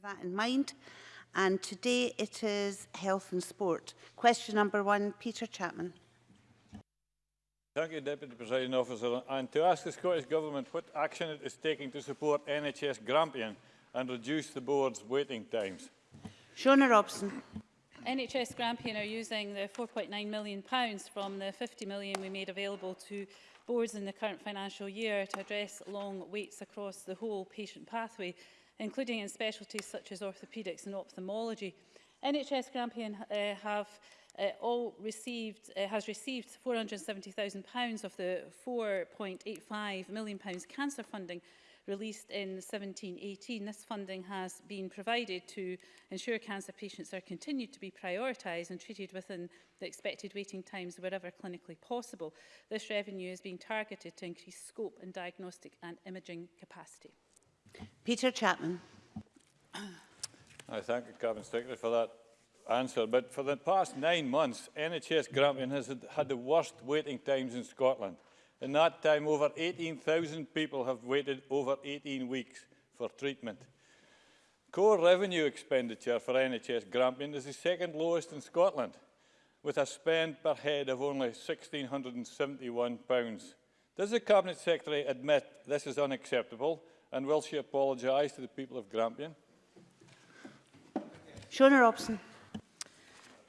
bear that in mind. And today it is health and sport. Question number one, Peter Chapman. Thank you, Deputy Presiding Officer. And to ask the Scottish Government what action it is taking to support NHS Grampian and reduce the board's waiting times. Shona Robson. NHS Grampian are using the £4.9 million from the £50 million we made available to boards in the current financial year to address long waits across the whole patient pathway including in specialties such as orthopaedics and ophthalmology. NHS Grampian uh, have uh, all received, uh, has received £470,000 of the £4.85 million cancer funding released in 1718. This funding has been provided to ensure cancer patients are continued to be prioritised and treated within the expected waiting times wherever clinically possible. This revenue is being targeted to increase scope and diagnostic and imaging capacity. Peter Chapman. I thank Cabinet Secretary for that answer, but for the past nine months, NHS Grampian has had the worst waiting times in Scotland. In that time, over 18,000 people have waited over 18 weeks for treatment. Core revenue expenditure for NHS Grampian is the second lowest in Scotland, with a spend per head of only £1,671. Does the Cabinet Secretary admit this is unacceptable And will she apologise to the people of Grampian? Shona Robson.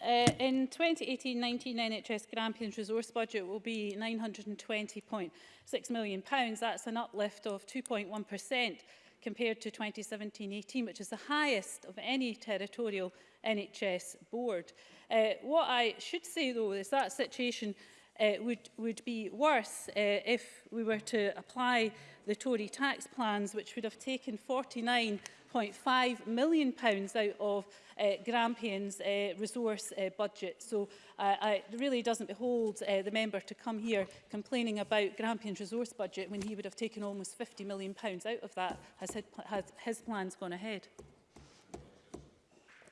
Uh, in 2018-19 NHS Grampian's resource budget will be £920.6 million. pounds. That's an uplift of 2.1% compared to 2017-18, which is the highest of any territorial NHS board. Uh, what I should say, though, is that situation uh, would, would be worse uh, if we were to apply the Tory tax plans, which would have taken £49.5 million pounds out of uh, Grampian's uh, resource uh, budget. So uh, it really doesn't behold uh, the member to come here complaining about Grampian's resource budget when he would have taken almost £50 million pounds out of that has, had, has his plans gone ahead.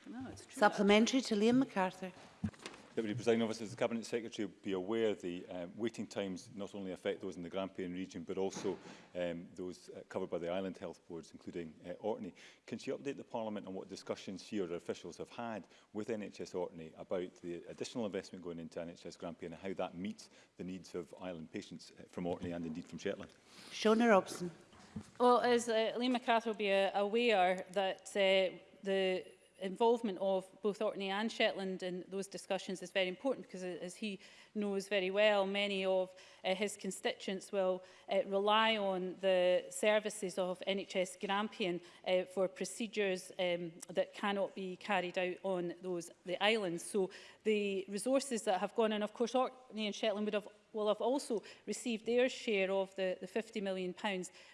No, Supplementary to Liam MacArthur. Deputy Presiding Officer, as the Cabinet Secretary will be aware, the um, waiting times not only affect those in the Grampian region, but also um, those uh, covered by the island health boards, including uh, Orkney. Can she update the Parliament on what discussions she or her officials have had with NHS Orkney about the additional investment going into NHS Grampian and how that meets the needs of island patients uh, from Orkney and indeed from Shetland? Shona Robson. Well, as uh, Lee MacArthur will be uh, aware that uh, the involvement of both Orkney and Shetland in those discussions is very important because as he knows very well, many of uh, his constituents will uh, rely on the services of NHS Grampian uh, for procedures um, that cannot be carried out on those the islands. So the resources that have gone, and of course Orkney and Shetland would have will have also received their share of the, the £50 million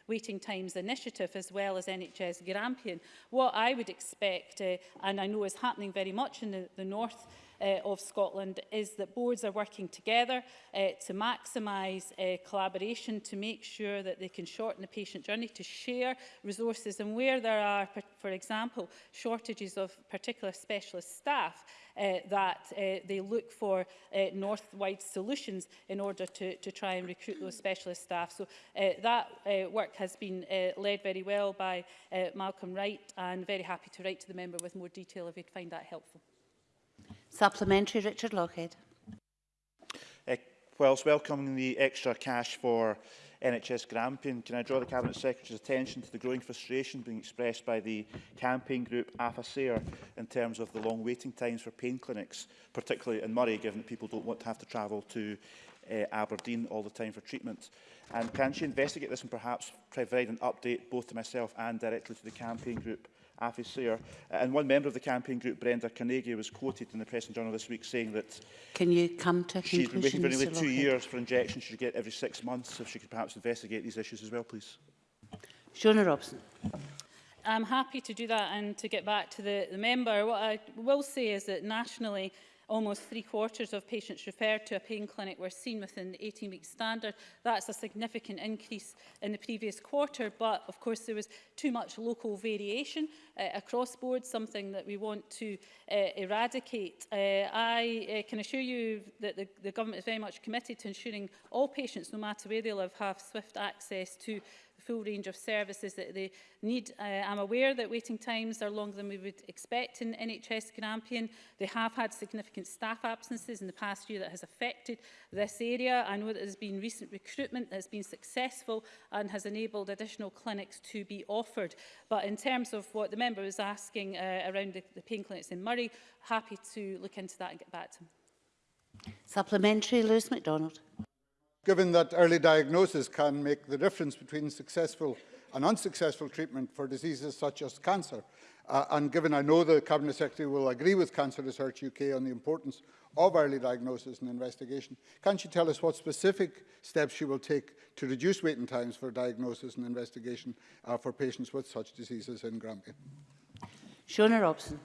waiting times initiative as well as NHS Grampian. What I would expect, uh, and I know is happening very much in the, the north uh, of Scotland is that boards are working together uh, to maximise uh, collaboration, to make sure that they can shorten the patient journey, to share resources and where there are, for example, shortages of particular specialist staff, uh, that uh, they look for uh, north-wide solutions in order to, to try and recruit those specialist staff. So uh, that uh, work has been uh, led very well by uh, Malcolm Wright and very happy to write to the member with more detail if he'd find that helpful. Supplementary, Richard Lockhead. Uh, eh, whilst welcoming the extra cash for NHS Grampian, can I draw the Cabinet Secretary's attention to the growing frustration being expressed by the campaign group AFASAIR in terms of the long waiting times for pain clinics, particularly in Murray, given that people don't want to have to travel to uh, Aberdeen all the time for treatment. And can she investigate this and perhaps provide an update both to myself and directly to the campaign group Afi Sayer. Uh, and one member of the campaign group, Brenda Carnegie, was quoted in the Press and Journal this week saying that Can you come to a she's been waiting for nearly two years for injections she should get every six months, if she could perhaps investigate these issues as well, please. Shona Robson. I'm happy to do that and to get back to the, the member. What I will say is that nationally, almost three quarters of patients referred to a pain clinic were seen within the 18-week standard. That's a significant increase in the previous quarter, but of course there was too much local variation uh, across board, something that we want to uh, eradicate. Uh, I uh, can assure you that the, the government is very much committed to ensuring all patients, no matter where they live, have swift access to full range of services that they need. Uh, I'm aware that waiting times are longer than we would expect in NHS Grampian. They have had significant staff absences in the past year that has affected this area. I know that there's been recent recruitment that has been successful and has enabled additional clinics to be offered. But in terms of what the member was asking uh, around the, the pain clinics in Murray, happy to look into that and get back to him. Supplementary, Lewis MacDonald. Given that early diagnosis can make the difference between successful and unsuccessful treatment for diseases such as cancer, uh, and given I know the Cabinet Secretary will agree with Cancer Research UK on the importance of early diagnosis and investigation, can she tell us what specific steps she will take to reduce waiting times for diagnosis and investigation uh, for patients with such diseases in Grampian? Shona Robson.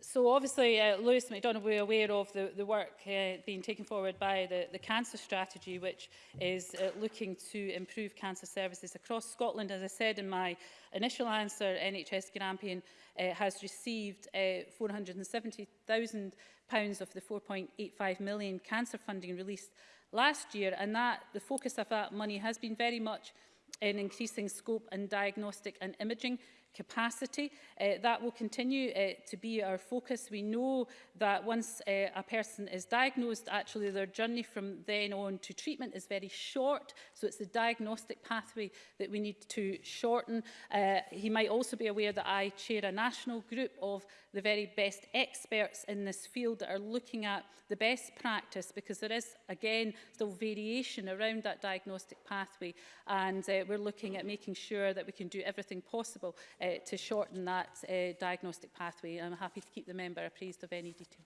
So obviously, uh, Lewis McDonald, we're aware of the, the work uh, being taken forward by the, the cancer strategy, which is uh, looking to improve cancer services across Scotland. As I said in my initial answer, NHS Grampian uh, has received uh, pounds of the 4.85 million cancer funding released last year, and that the focus of that money has been very much in increasing scope and diagnostic and imaging capacity. Uh, that will continue uh, to be our focus. We know that once uh, a person is diagnosed, actually their journey from then on to treatment is very short. So it's the diagnostic pathway that we need to shorten. Uh, he might also be aware that I chair a national group of the very best experts in this field that are looking at the best practice because there is, again, still variation around that diagnostic pathway. And uh, we're looking at making sure that we can do everything possible uh, to shorten that uh, diagnostic pathway. I'm happy to keep the member appraised of any detail.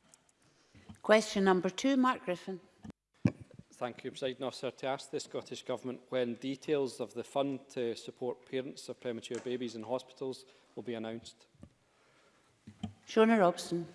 Question number two, Mark Griffin. Thank you, President Officer. To ask the Scottish Government when details of the fund to support parents of premature babies in hospitals will be announced. Shona Robson.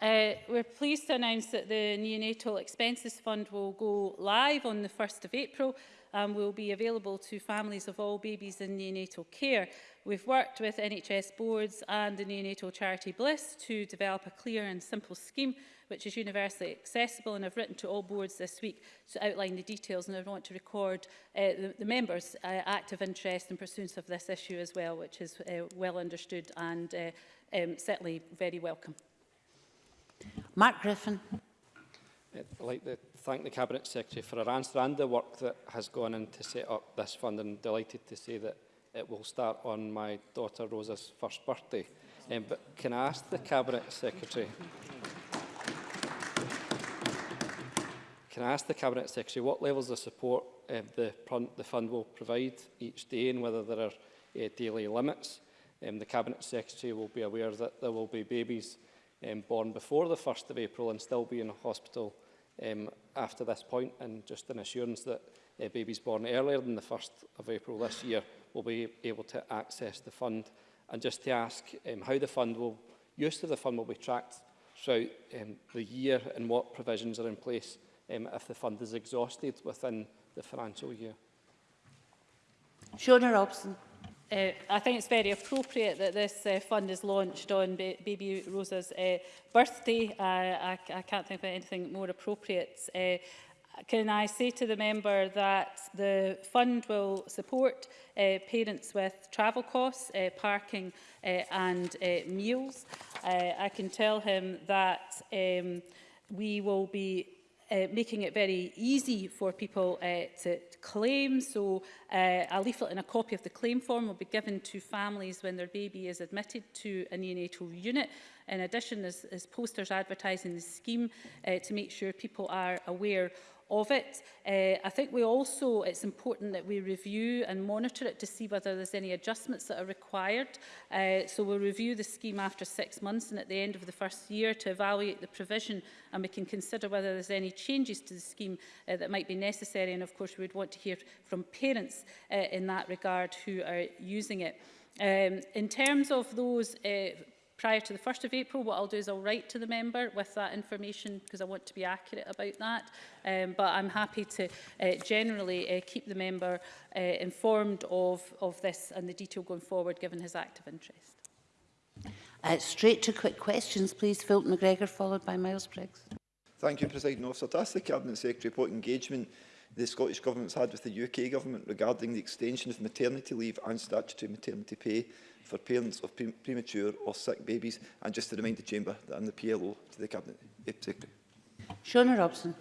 Uh, we're pleased to announce that the Neonatal Expenses Fund will go live on the 1st of April um, will be available to families of all babies in neonatal care. We've worked with NHS boards and the neonatal charity Bliss to develop a clear and simple scheme which is universally accessible and I've written to all boards this week to outline the details and I want to record uh, the, the members' uh, active interest in pursuance of this issue as well which is uh, well understood and uh, um, certainly very welcome. Mark Griffin. I'd like to thank the Cabinet Secretary for her answer and the work that has gone into set up this fund and delighted to say that it will start on my daughter Rosa's first birthday. Um, but can I ask the Cabinet Secretary Can I ask the Cabinet Secretary what levels of support um, the, the fund will provide each day and whether there are uh, daily limits? Um, the Cabinet Secretary will be aware that there will be babies um, born before the 1st of April and still be in a hospital um, after this point and just an assurance that uh, babies born earlier than the 1st of April this year will be able to access the fund and just to ask um, how the fund will use of the fund will be tracked throughout um, the year and what provisions are in place um, if the fund is exhausted within the financial year. Shona Robson. Uh, I think it's very appropriate that this uh, fund is launched on ba baby Rosa's uh, birthday. Uh, I, I can't think of anything more appropriate. Uh, can I say to the member that the fund will support uh, parents with travel costs, uh, parking uh, and uh, meals? Uh, I can tell him that um, we will be uh, making it very easy for people uh, to, to claim. So uh, a leaflet and a copy of the claim form will be given to families when their baby is admitted to a neonatal unit. In addition, there's, there's posters advertising the scheme uh, to make sure people are aware of it. Uh, I think we also, it's important that we review and monitor it to see whether there's any adjustments that are required. Uh, so we'll review the scheme after six months and at the end of the first year to evaluate the provision and we can consider whether there's any changes to the scheme uh, that might be necessary. And of course, we'd want to hear from parents uh, in that regard who are using it. Um, in terms of those uh, prior to the 1st of April. What I'll do is I'll write to the member with that information because I want to be accurate about that. Um, but I'm happy to uh, generally uh, keep the member uh, informed of, of this and the detail going forward given his active interest. Uh, straight to quick questions, please. Philip McGregor, followed by Miles Briggs. Thank you, President Officer. To ask the Cabinet Secretary what engagement the Scottish Government's had with the UK Government regarding the extension of maternity leave and statutory maternity pay for parents of pre premature or sick babies. And just to remind the Chamber that I'm the PLO to the Cabinet Secretary. Shona Robson.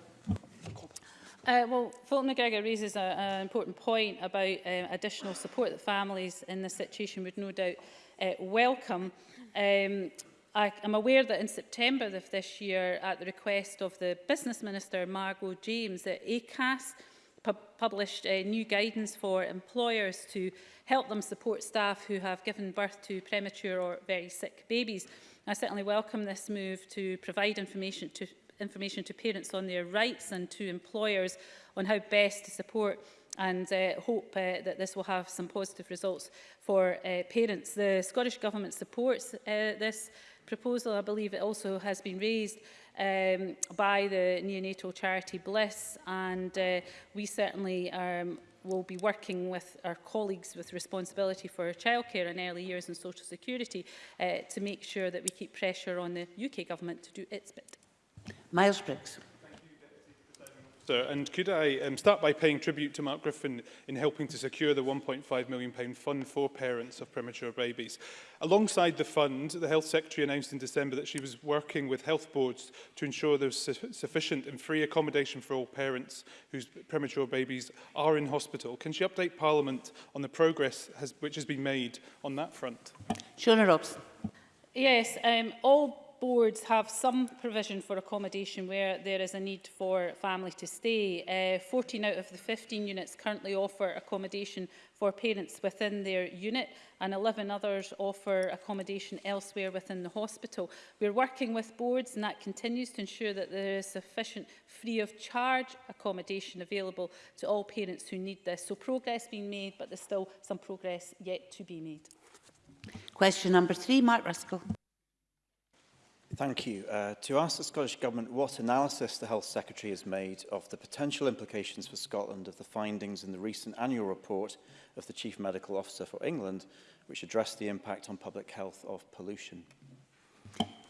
Uh, well, Fulton McGregor raises an important point about um, additional support that families in this situation would no doubt uh, welcome. Um, I am aware that in September of this year, at the request of the Business Minister, Margot James, that ACAS pu published a new guidance for employers to help them support staff who have given birth to premature or very sick babies. I certainly welcome this move to provide information to, information to parents on their rights and to employers on how best to support and uh, hope uh, that this will have some positive results for uh, parents. The Scottish Government supports uh, this proposal. I believe it also has been raised um, by the neonatal charity Bliss and uh, we certainly um, will be working with our colleagues with responsibility for childcare and early years and social security uh, to make sure that we keep pressure on the UK government to do its bit. Miles Briggs. Minister, and could I um, start by paying tribute to Mark Griffin in helping to secure the £1.5 million fund for parents of premature babies. Alongside the fund, the Health Secretary announced in December that she was working with health boards to ensure there's su sufficient and free accommodation for all parents whose premature babies are in hospital. Can she update Parliament on the progress has, which has been made on that front? Shona Robson. Yes, um, all boards have some provision for accommodation where there is a need for family to stay. Uh, 14 out of the 15 units currently offer accommodation for parents within their unit and 11 others offer accommodation elsewhere within the hospital. We're working with boards and that continues to ensure that there is sufficient free of charge accommodation available to all parents who need this. So progress being made but there's still some progress yet to be made. Question number three, Mark Ruskell. Thank you. Uh, to ask the Scottish Government what analysis the Health Secretary has made of the potential implications for Scotland of the findings in the recent annual report of the Chief Medical Officer for England, which addressed the impact on public health of pollution.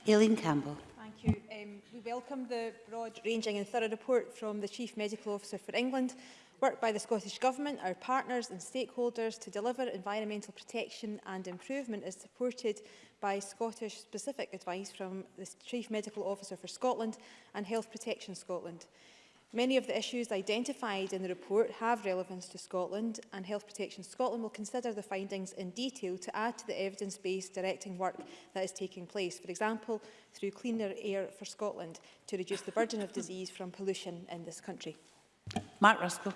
Aileen Campbell. Thank you. Um, we welcome the broad-ranging and thorough report from the Chief Medical Officer for England, work by the Scottish Government, our partners and stakeholders to deliver environmental protection and improvement is supported by Scottish-specific advice from the Chief Medical Officer for Scotland and Health Protection Scotland. Many of the issues identified in the report have relevance to Scotland and Health Protection Scotland will consider the findings in detail to add to the evidence based directing work that is taking place, for example, through Cleaner Air for Scotland to reduce the burden of disease from pollution in this country. Matt Ruskell.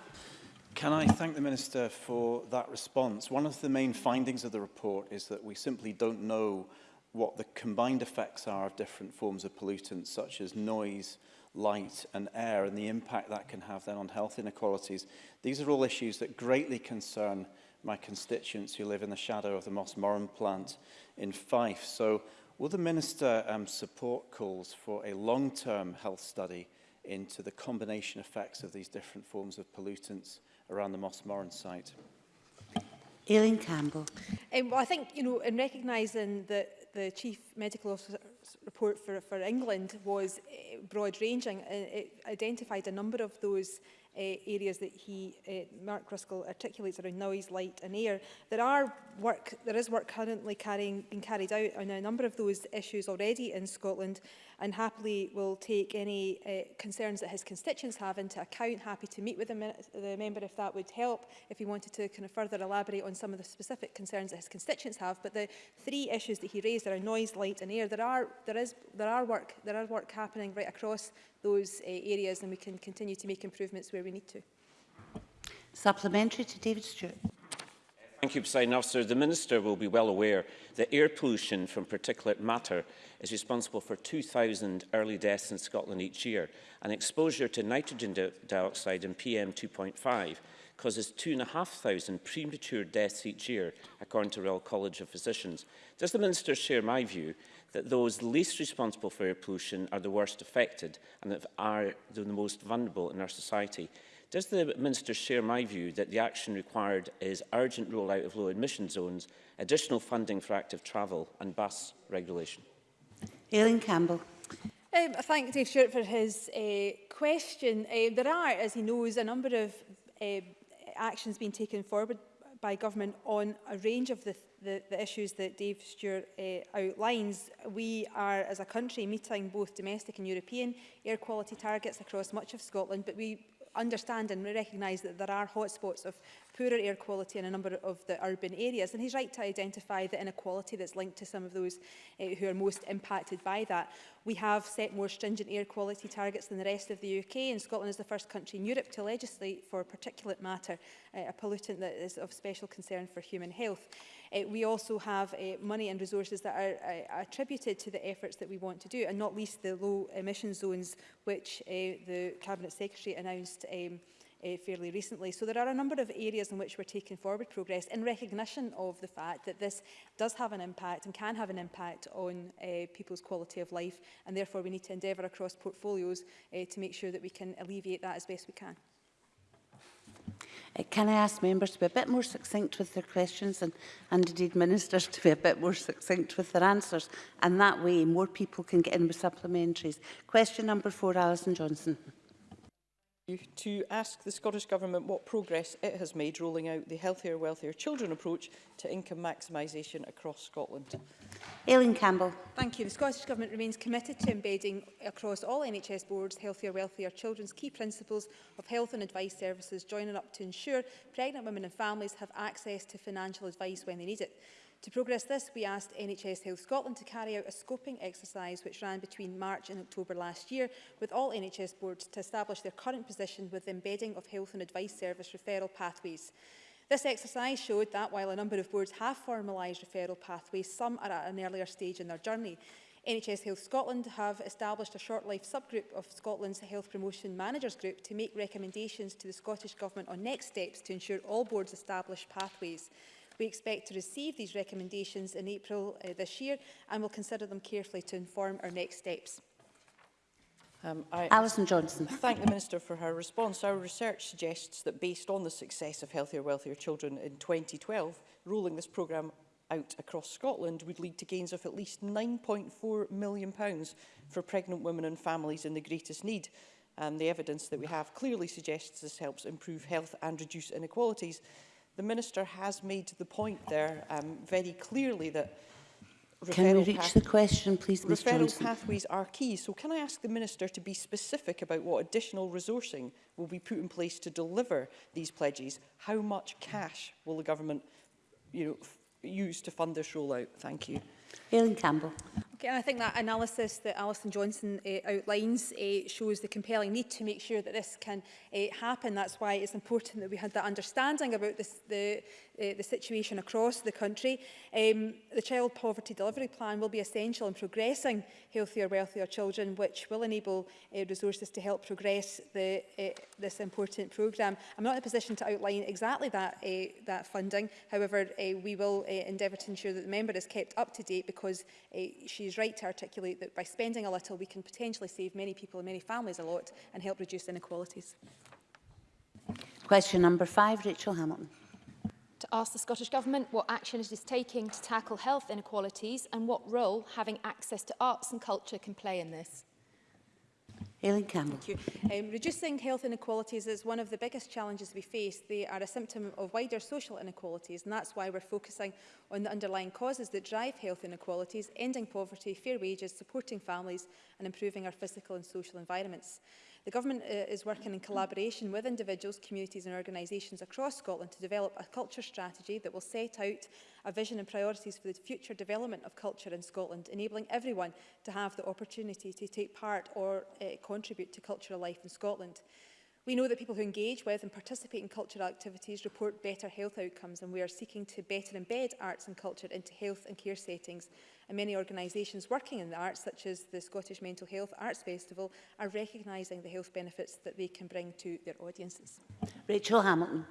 Can I thank the Minister for that response? One of the main findings of the report is that we simply don't know what the combined effects are of different forms of pollutants, such as noise, light and air, and the impact that can have then on health inequalities. These are all issues that greatly concern my constituents who live in the shadow of the Moss Moran plant in Fife. So will the Minister um, support calls for a long-term health study into the combination effects of these different forms of pollutants around the Moss Moran site. Aileen Campbell. Um, well, I think, you know, in recognising that the Chief Medical Officer's report for, for England was eh, uh, broad-ranging, and it identified a number of those uh, areas that he, uh, Mark Ruskell articulates around noise, light and air. There are work, there is work currently carrying, being carried out on a number of those issues already in Scotland and happily will take any uh, concerns that his constituents have into account, happy to meet with the, the member if that would help, if he wanted to kind of further elaborate on some of the specific concerns that his constituents have. But the three issues that he raised are noise, light and air. There are, there is, there are, work, there are work happening right across those uh, areas and we can continue to make improvements where we need to. Supplementary to David Stewart. Thank you, President Officer. The Minister will be well aware that air pollution from particulate matter is responsible for 2,000 early deaths in Scotland each year, and exposure to nitrogen di dioxide and PM2.5 causes 2,500 premature deaths each year, according to Royal College of Physicians. Does the Minister share my view that those least responsible for air pollution are the worst affected and that are the most vulnerable in our society? Does the Minister share my view that the action required is urgent rollout of low emission zones, additional funding for active travel and bus regulation? Aileen Campbell. Um, I thank Dave Stewart for his uh, question. Uh, there are, as he knows, a number of uh, actions being taken forward by government on a range of the the, the issues that Dave Stewart uh, outlines, we are as a country meeting both domestic and European air quality targets across much of Scotland, but we understand and recognise that there are hotspots of poorer air quality in a number of the urban areas. And he's right to identify the inequality that's linked to some of those uh, who are most impacted by that. We have set more stringent air quality targets than the rest of the UK, and Scotland is the first country in Europe to legislate for particulate matter, uh, a pollutant that is of special concern for human health. Uh, we also have uh, money and resources that are uh, attributed to the efforts that we want to do, and not least the low emission zones, which uh, the Cabinet Secretary announced um, uh, fairly recently. So there are a number of areas in which we're taking forward progress in recognition of the fact that this does have an impact and can have an impact on uh, people's quality of life and therefore we need to endeavour across portfolios uh, to make sure that we can alleviate that as best we can. can I ask members to be a bit more succinct with their questions and, and indeed ministers to be a bit more succinct with their answers and that way more people can get in with supplementaries. Question number four, Alison Johnson to ask the Scottish Government what progress it has made rolling out the Healthier, Wealthier Children approach to income maximisation across Scotland. Aileen Campbell. Thank you. The Scottish Government remains committed to embedding across all NHS boards Healthier, Wealthier Children's key principles of health and advice services, joining up to ensure pregnant women and families have access to financial advice when they need it. To progress this, we asked NHS Health Scotland to carry out a scoping exercise which ran between March and October last year with all NHS boards to establish their current position with the embedding of health and advice service referral pathways. This exercise showed that while a number of boards have formalised referral pathways, some are at an earlier stage in their journey. NHS Health Scotland have established a short life subgroup of Scotland's Health Promotion Managers Group to make recommendations to the Scottish Government on next steps to ensure all boards establish pathways. We expect to receive these recommendations in April uh, this year and will consider them carefully to inform our next steps. Um, I Alison Johnson. Thank the Minister for her response. Our research suggests that based on the success of Healthier Wealthier Children in 2012, rolling this programme out across Scotland would lead to gains of at least £9.4 million pounds for pregnant women and families in the greatest need. And the evidence that we have clearly suggests this helps improve health and reduce inequalities. The Minister has made the point there um, very clearly that Can we reach the question, please, Ms Referral Johnson. pathways are key, so can I ask the Minister to be specific about what additional resourcing will be put in place to deliver these pledges? How much cash will the government you know, use to fund this rollout? Thank you. Aileen Campbell. Okay, And I think that analysis that Alison Johnson uh, outlines uh, shows the compelling need to make sure that this can uh, happen. That's why it's important that we had that understanding about this, the, uh, the situation across the country. Um, the Child Poverty Delivery Plan will be essential in progressing healthier, wealthier children, which will enable uh, resources to help progress the, uh, this important programme. I'm not in a position to outline exactly that, uh, that funding. However, uh, we will uh, endeavour to ensure that the member is kept up to date because uh, she's right to articulate that by spending a little, we can potentially save many people and many families a lot and help reduce inequalities. Question number five, Rachel Hamilton to ask the Scottish Government what action it is taking to tackle health inequalities and what role having access to arts and culture can play in this. Aileen Campbell. Thank you. Um, reducing health inequalities is one of the biggest challenges we face. They are a symptom of wider social inequalities, and that's why we're focusing on the underlying causes that drive health inequalities, ending poverty, fair wages, supporting families, and improving our physical and social environments. The Government uh, is working in collaboration with individuals, communities and organisations across Scotland to develop a culture strategy that will set out a vision and priorities for the future development of culture in Scotland, enabling everyone to have the opportunity to take part or uh, contribute to cultural life in Scotland. We know that people who engage with and participate in cultural activities report better health outcomes and we are seeking to better embed arts and culture into health and care settings And many organisations working in the arts, such as the Scottish Mental Health Arts Festival, are recognising the health benefits that they can bring to their audiences. Rachel Hamilton.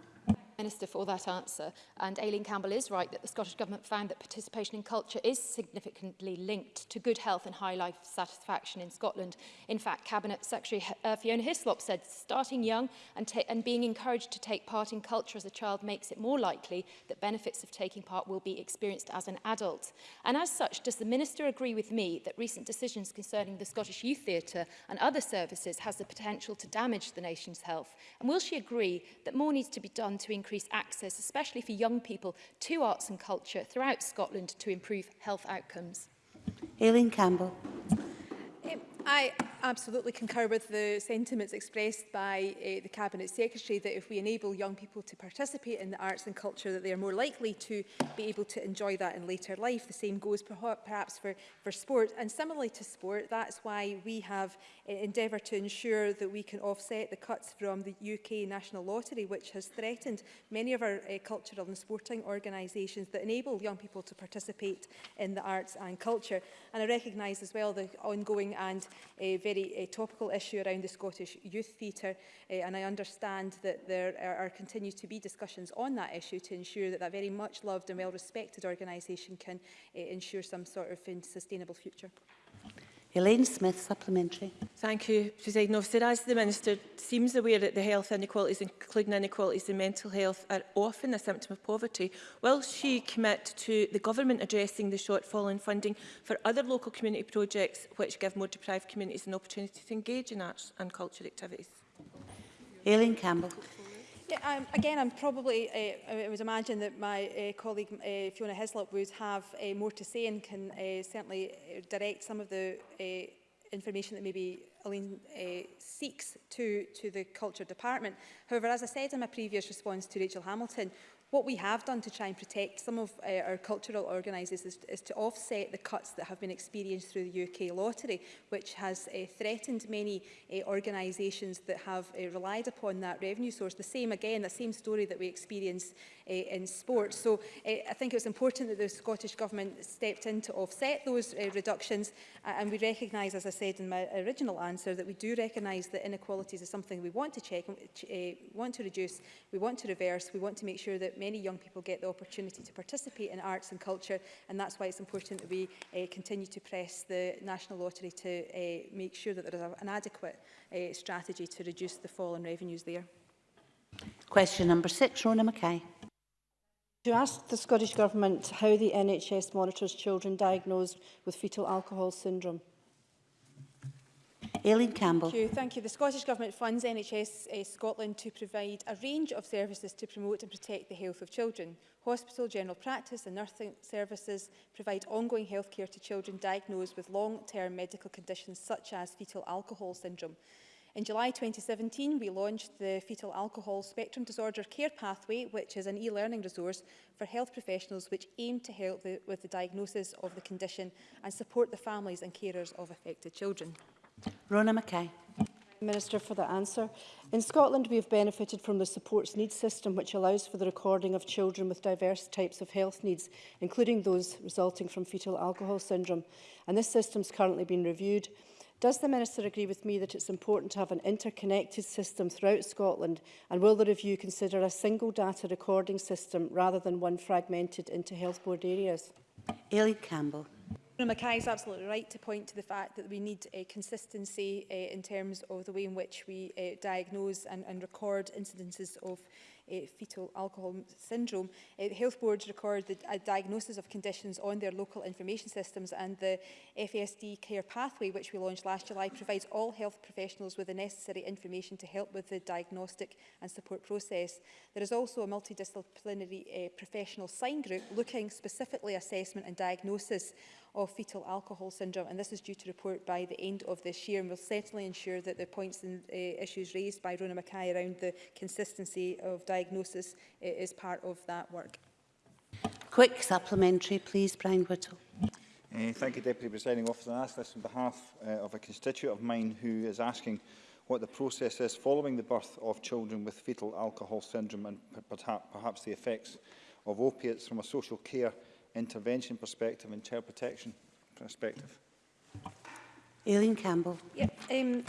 Minister for that answer. And Aileen Campbell is right that the Scottish Government found that participation in culture is significantly linked to good health and high life satisfaction in Scotland. In fact, Cabinet Secretary uh, Fiona Hislop said starting young and, and being encouraged to take part in culture as a child makes it more likely that benefits of taking part will be experienced as an adult. And as such, does the Minister agree with me that recent decisions concerning the Scottish Youth Theatre and other services has the potential to damage the nation's health? And will she agree that more needs to be done to increase increase access, especially for young people, to arts and culture throughout Scotland to improve health outcomes? Aileen Campbell. I, absolutely concur with the sentiments expressed by uh, the Cabinet Secretary that if we enable young people to participate in the arts and culture that they are more likely to be able to enjoy that in later life. The same goes perhaps for, for sport and similarly to sport that's why we have uh, endeavoured to ensure that we can offset the cuts from the UK National Lottery which has threatened many of our uh, cultural and sporting organisations that enable young people to participate in the arts and culture and I recognise as well the ongoing and uh, very very eh, topical issue around the Scottish Youth Theatre eh, and I understand that there are, are continue to be discussions on that issue to ensure that that very much loved and well respected organisation can eh, ensure some sort of sustainable future. Elaine Smith, supplementary. Thank you, President Officer. As the Minister seems aware that the health inequalities, including inequalities in mental health, are often a symptom of poverty, will she commit to the Government addressing the shortfall in funding for other local community projects which give more deprived communities an opportunity to engage in arts and culture activities? Aileen Campbell. Um, again, I'm probably, uh, I would imagine that my uh, colleague uh, Fiona Hislop would have uh, more to say and can uh, certainly uh, direct some of the uh, information that may be Aline uh, seeks to, to the Culture Department. However, as I said in my previous response to Rachel Hamilton, what we have done to try and protect some of uh, our cultural organisers is, is to offset the cuts that have been experienced through the UK lottery, which has uh, threatened many uh, eh, organisations that have uh, relied upon that revenue source. The same, again, the same story that we experienced uh, in sport. So uh, I think it was important that the Scottish Government stepped in to offset those uh, reductions, uh, and we recognise, as I said in my original answer, answer that we do recognise that inequalities is something we want to check, uh, want to reduce, we want to reverse, we want to make sure that many young people get the opportunity to participate in arts and culture and that's why it's important that we uh, continue to press the National Lottery to uh, make sure that there is an adequate uh, strategy to reduce the fall in revenues there. Question number six, Rona Mackay. To ask the Scottish Government how the NHS monitors children diagnosed with fetal alcohol syndrome. Aileen Campbell. Thank you. Thank you. The Scottish Government funds NHS uh, eh, Scotland to provide a range of services to promote and protect the health of children. Hospital, general practice and nursing services provide ongoing health care to children diagnosed with long-term medical conditions such as fetal alcohol syndrome. In July 2017, we launched the Fetal Alcohol Spectrum Disorder Care Pathway, which is an e-learning resource for health professionals which aim to help the, with the diagnosis of the condition and support the families and carers of affected children. Rona Mackay. Minister for the answer. In Scotland, we have benefited from the supports needs system, which allows for the recording of children with diverse types of health needs, including those resulting from fetal alcohol syndrome. And this system is currently being reviewed. Does the Minister agree with me that it's important to have an interconnected system throughout Scotland and will the review consider a single data recording system rather than one fragmented into health board areas? Ailey Campbell. Now, Mackay is absolutely right to point to the fact that we need uh, consistency uh, in terms of the way in which we uh, diagnose and, and record incidences of uh, fetal alcohol syndrome. Uh, the health boards record the uh, diagnosis of conditions on their local information systems and the FASD care pathway, which we launched last July, provides all health professionals with the necessary information to help with the diagnostic and support process. There is also a multidisciplinary uh, professional sign group looking specifically assessment and diagnosis of fetal alcohol syndrome, and this is due to report by the end of this year, and will certainly ensure that the points and uh, issues raised by Rona Mackay around the consistency of diagnosis uh, is part of that work. Quick supplementary, please, Brian Whittle. Uh, thank you, Deputy Presiding Officer. I ask this on behalf uh, of a constituent of mine who is asking what the process is following the birth of children with fetal alcohol syndrome and perhaps the effects of opiates from a social care intervention perspective and child protection perspective. Aileen Campbell. Yeah, um,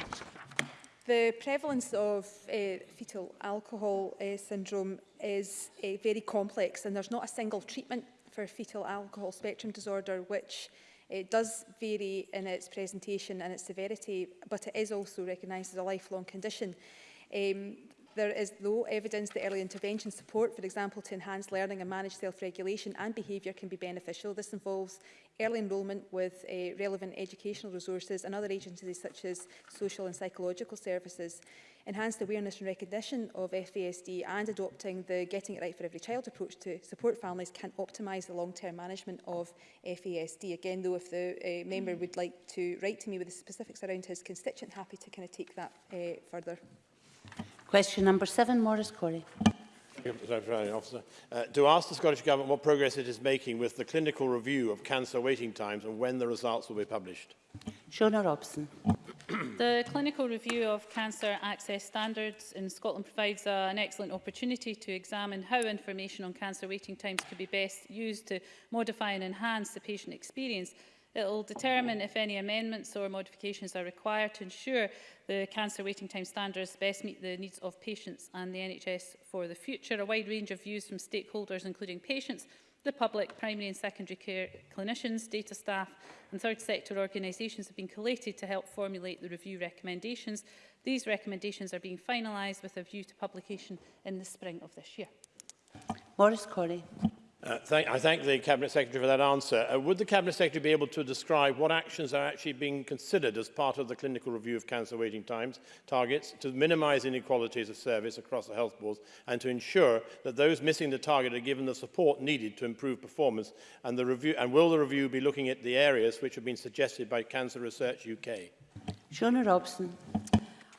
the prevalence of uh, fetal alcohol uh, syndrome is uh, very complex and there's not a single treatment for fetal alcohol spectrum disorder which it uh, does vary in its presentation and its severity, but it is also recognised as a lifelong condition. Um, There is, though, evidence that early intervention support, for example, to enhance learning and manage self-regulation and behaviour can be beneficial. This involves early enrolment with uh, relevant educational resources and other agencies such as social and psychological services, enhanced awareness and recognition of FASD and adopting the Getting It Right for Every Child approach to support families can optimise the long-term management of FASD. Again, though, if the uh, member mm. would like to write to me with the specifics around his constituent, happy to kind of take that uh, further. Question number seven, Maurice Corey. Officer. Uh, to ask the Scottish Government what progress it is making with the clinical review of cancer waiting times and when the results will be published. Shona Robson. the clinical review of cancer access standards in Scotland provides uh, an excellent opportunity to examine how information on cancer waiting times could be best used to modify and enhance the patient experience It will determine if any amendments or modifications are required to ensure the cancer waiting time standards best meet the needs of patients and the NHS for the future. A wide range of views from stakeholders, including patients, the public, primary and secondary care clinicians, data staff and third sector organisations have been collated to help formulate the review recommendations. These recommendations are being finalised with a view to publication in the spring of this year. Morris Corey. Uh, thank, I thank the Cabinet Secretary for that answer. Uh, would the Cabinet Secretary be able to describe what actions are actually being considered as part of the clinical review of cancer waiting times targets to minimise inequalities of service across the health boards and to ensure that those missing the target are given the support needed to improve performance and, the review, and will the review be looking at the areas which have been suggested by Cancer Research UK? Shona Robson.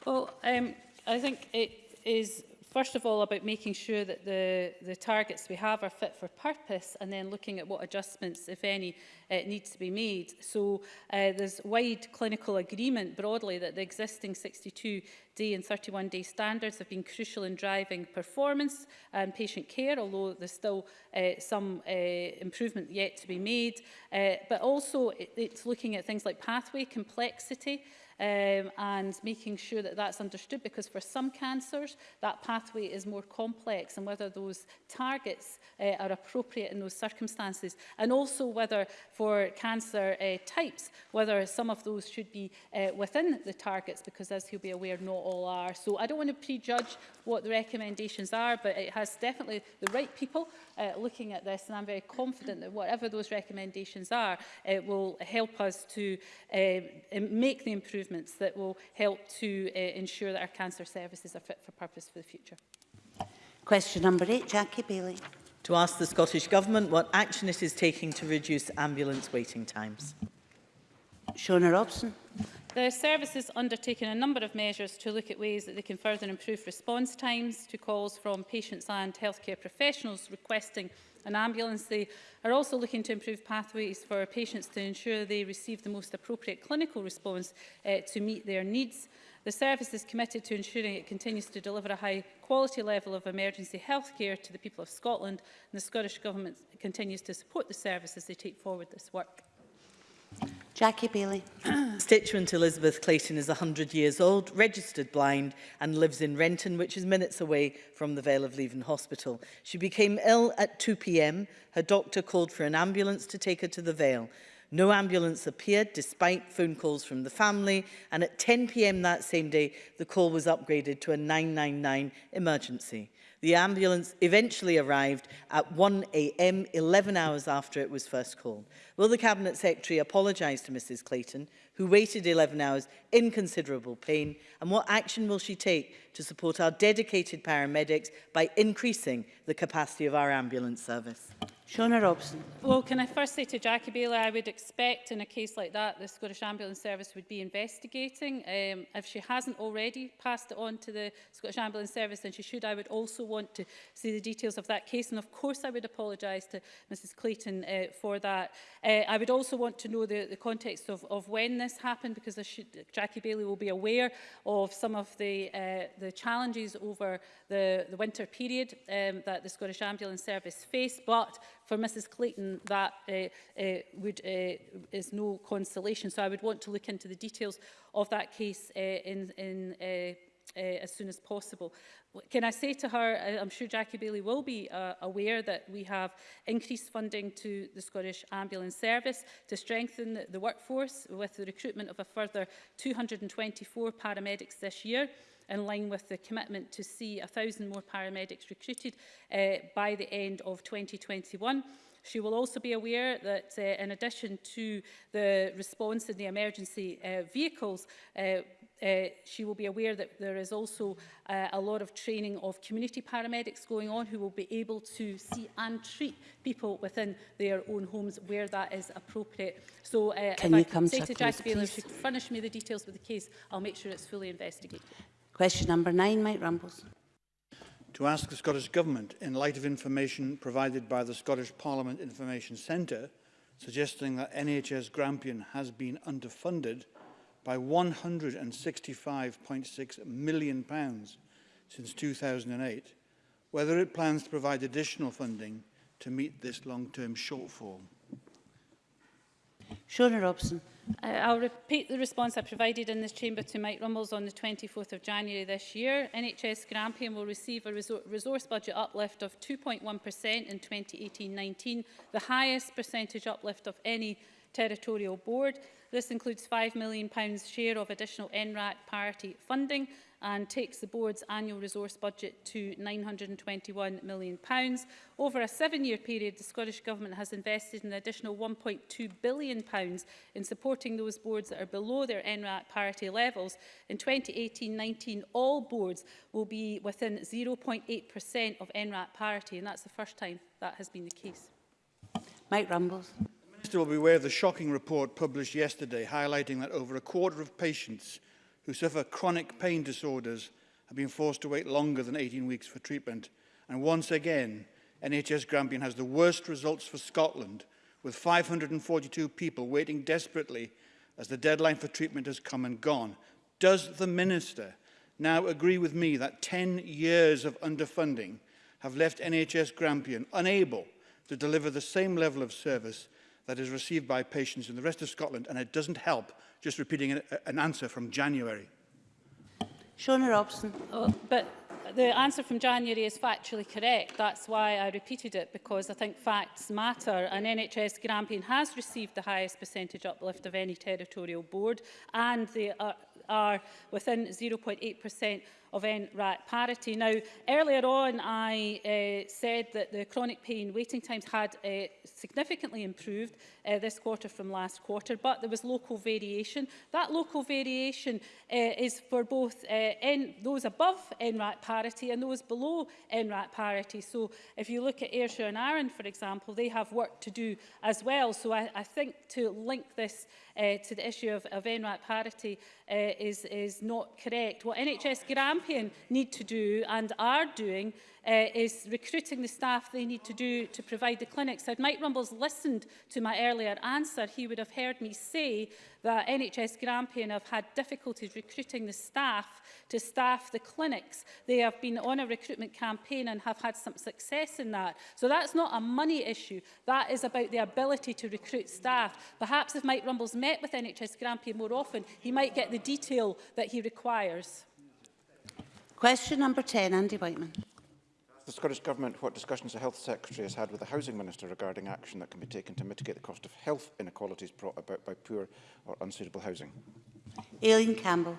Well, um, I think it is First of all, about making sure that the, the targets we have are fit for purpose and then looking at what adjustments, if any, uh, need to be made. So uh, there's wide clinical agreement broadly that the existing 62-day and 31-day standards have been crucial in driving performance and patient care, although there's still uh, some uh, improvement yet to be made. Uh, but also it, it's looking at things like pathway complexity, um, and making sure that that's understood because for some cancers that pathway is more complex and whether those targets uh, are appropriate in those circumstances and also whether for cancer uh, types whether some of those should be uh, within the targets because as you'll be aware not all are so I don't want to prejudge what the recommendations are but it has definitely the right people uh, looking at this and I'm very confident that whatever those recommendations are it will help us to uh, make the improvements improvements that will help to uh, ensure that our cancer services are fit for purpose for the future. Question number eight, Jackie Bailey. To ask the Scottish Government what action it is taking to reduce ambulance waiting times. Shona Robson. The service has undertaken a number of measures to look at ways that they can further improve response times to calls from patients and healthcare professionals requesting an ambulance. They are also looking to improve pathways for patients to ensure they receive the most appropriate clinical response uh, to meet their needs. The service is committed to ensuring it continues to deliver a high quality level of emergency health care to the people of Scotland and the Scottish Government continues to support the service as they take forward this work. Jackie Bailey. Constituent Elizabeth Clayton is 100 years old, registered blind and lives in Renton, which is minutes away from the Vale of Leven Hospital. She became ill at 2pm. Her doctor called for an ambulance to take her to the Vale. No ambulance appeared despite phone calls from the family and at 10pm that same day the call was upgraded to a 999 emergency. The ambulance eventually arrived at 1am, 11 hours after it was first called. Will the Cabinet Secretary apologise to Mrs Clayton who waited 11 hours in considerable pain? And what action will she take to support our dedicated paramedics by increasing the capacity of our ambulance service? Shona Robson. Well, can I first say to Jackie Bailey, I would expect in a case like that, the Scottish Ambulance Service would be investigating. Um, if she hasn't already passed it on to the Scottish Ambulance Service, then she should. I would also want to see the details of that case. And of course, I would apologise to Mrs Clayton uh, for that. Uh, I would also want to know the, the context of, of when this happen because should, Jackie Bailey will be aware of some of the, uh, the challenges over the, the winter period um, that the Scottish Ambulance Service faced. but for Mrs Clayton that uh, uh, would, uh, is no consolation. So I would want to look into the details of that case uh, in, in uh, uh, as soon as possible. Can I say to her, I'm sure Jackie Bailey will be uh, aware that we have increased funding to the Scottish Ambulance Service to strengthen the, workforce with the recruitment of a further 224 paramedics this year in line with the commitment to see 1,000 more paramedics recruited uh, by the end of 2021. She will also be aware that uh, in addition to the response in the emergency uh, vehicles, uh, Uh, she will be aware that there is also uh, a lot of training of community paramedics going on who will be able to see and treat people within their own homes where that is appropriate. So uh, Can if you I come say to, to Jackie Baylor, she furnish me the details of the case, I'll make sure it's fully investigated. Question number nine, Mike Rambles. To ask the Scottish Government, in light of information provided by the Scottish Parliament Information Centre, suggesting that NHS Grampian has been underfunded, by 165.6 million pounds since 2008, whether it plans to provide additional funding to meet this long-term shortfall. Shona Robson. Uh, I'll repeat the response I provided in this chamber to Mike Rummels on the 24th of January this year. NHS Grampian will receive a resource budget uplift of 2.1% in 2018-19, the highest percentage uplift of any Territorial Board. This includes £5 million share of additional NRAC parity funding and takes the board's annual resource budget to £921 million. Over a seven-year period, the Scottish Government has invested an additional £1.2 billion in supporting those boards that are below their NRAC parity levels. In 2018-19, all boards will be within 0.8% of NRAC parity, and that's the first time that has been the case. Mike Rumbles. Minister will be aware of the shocking report published yesterday highlighting that over a quarter of patients who suffer chronic pain disorders have been forced to wait longer than 18 weeks for treatment. And once again, NHS Grampian has the worst results for Scotland, with 542 people waiting desperately as the deadline for treatment has come and gone. Does the Minister now agree with me that 10 years of underfunding have left NHS Grampian unable to deliver the same level of service that is received by patients in the rest of Scotland, and it doesn't help just repeating an, an answer from January. Shona Robson. Oh, but the answer from January is factually correct. That's why I repeated it, because I think facts matter. And NHS Grampian has received the highest percentage uplift of any territorial board, and they are, are within 0.8% of NRAT parity. Now, earlier on, I uh, said that the chronic pain waiting times had uh, significantly improved uh, this quarter from last quarter, but there was local variation. That local variation uh, is for both uh, N those above NRAT parity and those below NRAT parity. So if you look at Ayrshire and Arran, for example, they have work to do as well. So I, I think to link this uh, to the issue of, of NRAT parity uh, is, is not correct. What NHS Graham Champion need to do and are doing uh, is recruiting the staff they need to do to provide the clinics. Had Mike Rumbles listened to my earlier answer, he would have heard me say that NHS Grampian have had difficulties recruiting the staff to staff the clinics. They have been on a recruitment campaign and have had some success in that. So that's not a money issue. That is about the ability to recruit staff. Perhaps if Mike Rumbles met with NHS Grampian more often, he might get the detail that he requires. Question number 10, Andy Whiteman. The Scottish Government what discussions the Health Secretary has had with the Housing Minister regarding action that can be taken to mitigate the cost of health inequalities brought about by poor or unsuitable housing. Aileen Campbell.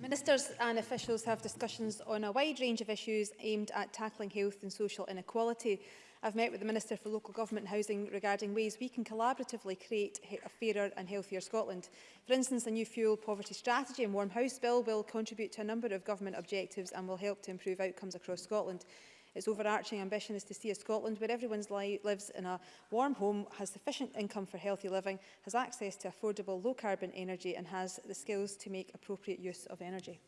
Ministers and officials have discussions on a wide range of issues aimed at tackling health and social inequality. I've met with the Minister for Local Government and Housing regarding ways we can collaboratively create a fairer and healthier Scotland. For instance, the new fuel poverty strategy and warm house bill will contribute to a number of government objectives and will help to improve outcomes across Scotland. Its overarching ambition is to see a Scotland where everyone li lives in a warm home, has sufficient income for healthy living, has access to affordable low-carbon energy and has the skills to make appropriate use of energy.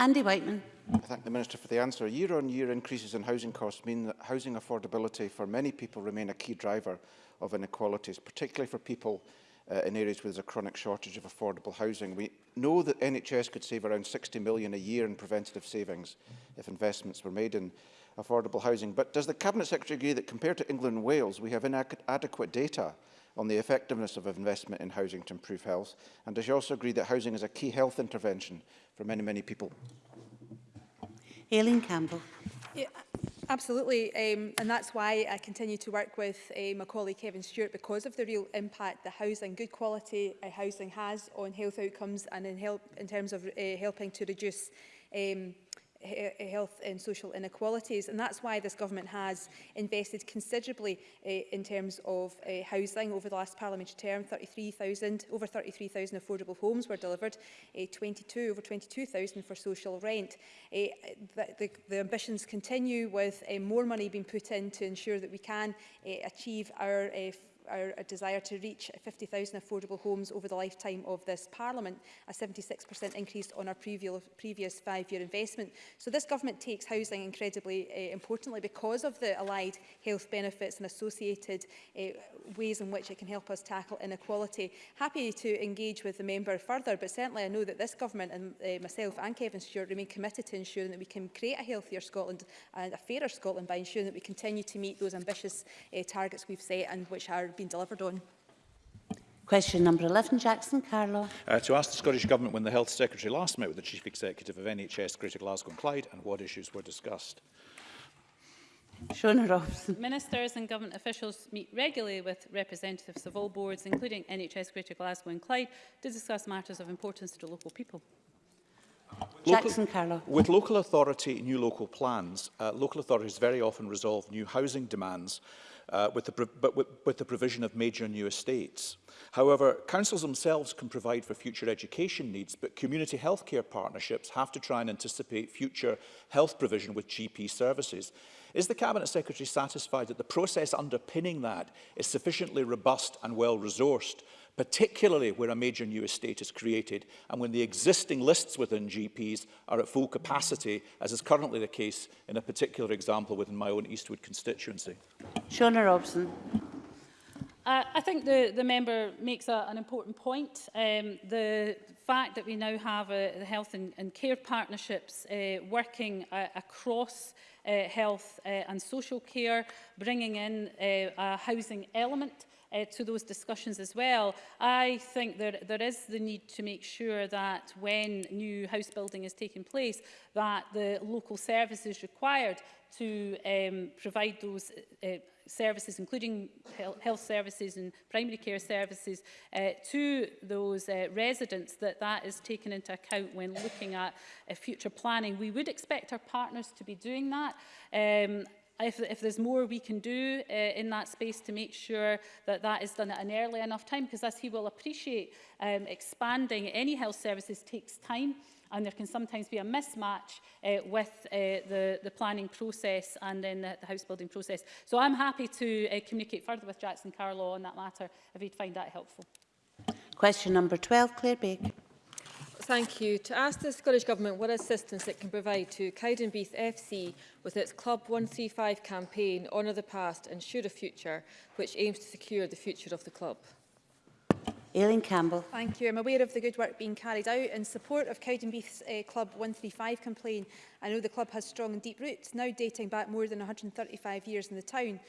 Andy Whiteman. I thank the Minister for the answer. Year-on-year -year increases in housing costs mean that housing affordability for many people remain a key driver of inequalities, particularly for people uh, in areas where there's a chronic shortage of affordable housing. We know that NHS could save around 60 million a year in preventative savings if investments were made in affordable housing. But does the Cabinet Secretary agree that compared to England and Wales, we have inadequate data on the effectiveness of investment in housing to improve health? And does she also agree that housing is a key health intervention for many, many people? Aileen Campbell. Yeah, absolutely, um, and that's why I continue to work with uh, my colleague Kevin Stewart because of the real impact the housing, good quality uh, housing has on health outcomes and in, help, in terms of uh, helping to reduce um, health and social inequalities. And that's why this government has invested considerably uh, in terms of uh, housing over the last parliamentary term. 33,000, over 33,000 affordable homes were delivered, uh, eh, 22, over 22,000 for social rent. Uh, the, the, the ambitions continue with uh, more money being put in to ensure that we can uh, achieve our uh, our desire to reach 50,000 affordable homes over the lifetime of this Parliament, a 76% increase on our previous, previous five-year investment. So this government takes housing incredibly uh, importantly because of the allied health benefits and associated uh, ways in which it can help us tackle inequality. Happy to engage with the member further, but certainly I know that this government and uh, myself and Kevin Stewart remain committed to ensuring that we can create a healthier Scotland and a fairer Scotland by ensuring that we continue to meet those ambitious uh, targets we've set and which are been delivered on. Question number 11, Jackson Carlo. Uh, to ask the Scottish Government when the Health Secretary last met with the Chief Executive of NHS Greater Glasgow and Clyde and what issues were discussed. Shona Robson. Ministers and government officials meet regularly with representatives of all boards, including NHS Greater Glasgow and Clyde, to discuss matters of importance to the local people. Jackson Carlo. With local authority new local plans, uh, local authorities very often resolve new housing demands uh, with, the but with, with the provision of major new estates. However, councils themselves can provide for future education needs, but community healthcare partnerships have to try and anticipate future health provision with GP services. Is the Cabinet Secretary satisfied that the process underpinning that is sufficiently robust and well-resourced particularly where a major new estate is created and when the existing lists within GPs are at full capacity, as is currently the case in a particular example within my own Eastwood constituency. Shona Robson. Uh, I think the, the member makes a, an important point. Um, the fact that we now have uh, the health and, and care partnerships uh, working uh, across uh, health uh, and social care, bringing in uh, a housing element uh, to those discussions as well. I think there, there is the need to make sure that when new house building is taking place, that the local services required to um, provide those uh, services, including health services and primary care services, uh, to those uh, residents, that that is taken into account when looking at uh, future planning. We would expect our partners to be doing that. Um, if, if there's more we can do uh, in that space to make sure that that is done at an early enough time, because as he will appreciate, um, expanding any health services takes time and there can sometimes be a mismatch uh, with uh, the, the planning process and then the, the house building process. So I'm happy to uh, communicate further with Jackson Carlow on that matter if he'd find that helpful. Question number 12, Claire Baker thank you. To ask the Scottish Government what assistance it can provide to Cowdenbeath FC with its Club 135 campaign, Honour the Past, Ensure a Future, which aims to secure the future of the club. Aileen Campbell. Thank you. I'm aware of the good work being carried out in support of Cowdenbeath's uh, Club 135 complaint. I know the club has strong and deep roots, now dating back more than 135 years in the town.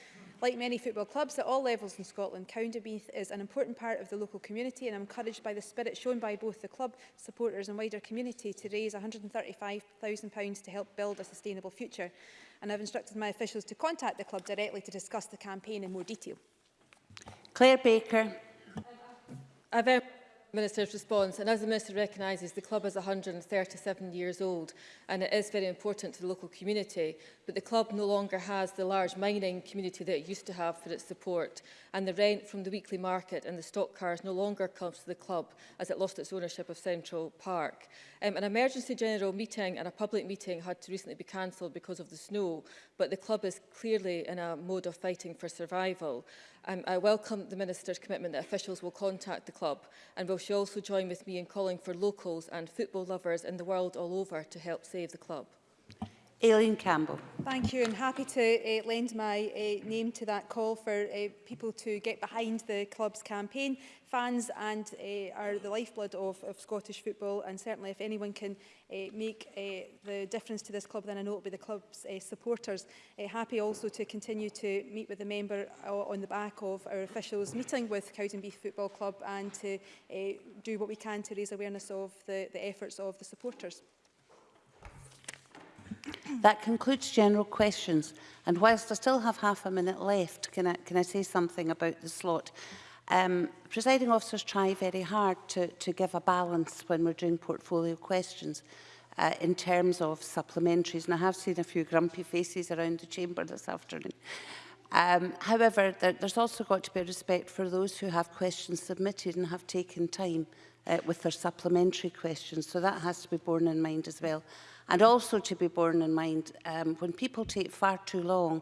Like many football clubs at all levels in Scotland, Cowdenbeath is an important part of the local community and I'm encouraged by the spirit shown by both the club, supporters and wider community to raise £135,000 to help build a sustainable future. And I've instructed my officials to contact the club directly to discuss the campaign in more detail. Claire Baker. I've, I've, Minister's response. And as the Minister recognises, the club is 137 years old and it is very important to the local community, but the club no longer has the large mining community that it used to have for its support. And the rent from the weekly market and the stock cars no longer comes to the club as it lost its ownership of Central Park. Um, an emergency general meeting and a public meeting had to recently be cancelled because of the snow, but the club is clearly in a mode of fighting for survival. Um, I welcome the Minister's commitment that officials will contact the club and will she also join with me in calling for locals and football lovers in the world all over to help save the club. Aileen Campbell. Thank you and happy to uh, lend my uh, name to that call for uh, people to get behind the club's campaign. Fans and uh, are the lifeblood of, of Scottish football and certainly if anyone can uh, make uh, the difference to this club then I know it will be the club's uh, supporters. Uh, happy also to continue to meet with the member on the back of our officials meeting with Cowdenbeath Football Club and to uh, do what we can to raise awareness of the, the efforts of the supporters that concludes general questions. And whilst I still have half a minute left, can I, can I say something about the slot? Um, presiding officers try very hard to, to give a balance when we're doing portfolio questions uh, in terms of supplementaries. And I have seen a few grumpy faces around the chamber this afternoon. Um, however, there, there's also got to be respect for those who have questions submitted and have taken time uh, with their supplementary questions. So that has to be borne in mind as well. And also to be borne in mind, um, when people take far too long,